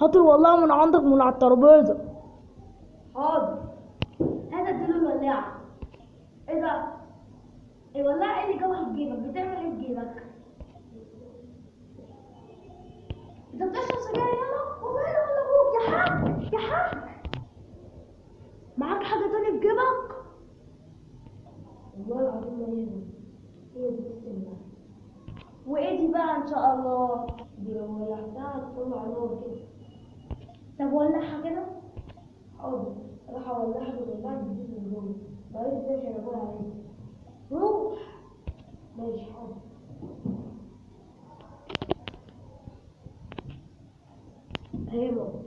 هات والله من عندك من على الترابيزة حاضر هات اديله الولاعة إيه ده؟ الولاعة إيه اللي جوه جيبك؟ بتعمل إيه في جيبك؟ انت بتشرب سجاير يلا؟ وماله ولا أبوك يا حاج يا حاج معاك حاجة تانية في جيبك؟ والله العظيم ما يهمك هي دي السنة وإيه دي بقى إن شاء الله؟ دي لو ولعتها هتطلع نار كده طب ولعها كده؟ حاضر. راح اولعها بالولاعة جديد من جوه بقيت إزاي شغال عليه روح. ماشي حاضر. اهي يا بابا